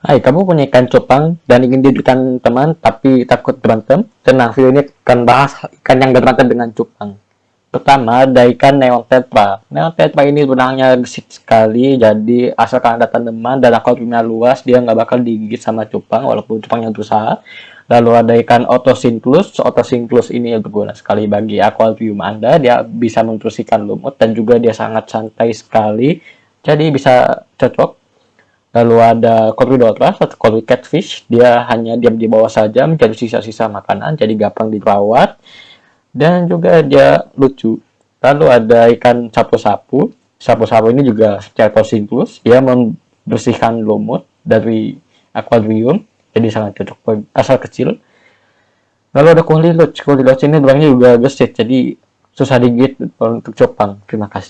Hai, kamu punya ikan cupang dan ingin dijadikan teman tapi takut berantem? Tenang, video ini akan bahas ikan yang berantem dengan cupang. Pertama, ada ikan neon tetra. Neon tetra ini benangnya gesit sekali, jadi asalkan ada tanaman dan akuariumnya luas, dia nggak bakal digigit sama cupang walaupun cupangnya berusaha. Lalu ada ikan otosinclus. Otosinclus ini berguna sekali bagi akuarium Anda. Dia bisa membersihkan lumut dan juga dia sangat santai sekali. Jadi bisa cocok Lalu ada Corydoras atau Cory Catfish, dia hanya diam di bawah saja mencari sisa-sisa makanan, jadi gampang dirawat. Dan juga dia lucu. Lalu ada ikan sapu-sapu. Sapu-sapu ini juga Ceratosinklus, dia membersihkan lumut dari akuarium, jadi sangat cocok asal kecil. Lalu ada kuliloch. Kuliloch ini orangnya juga gesit, jadi susah digigit untuk cupang. Terima kasih.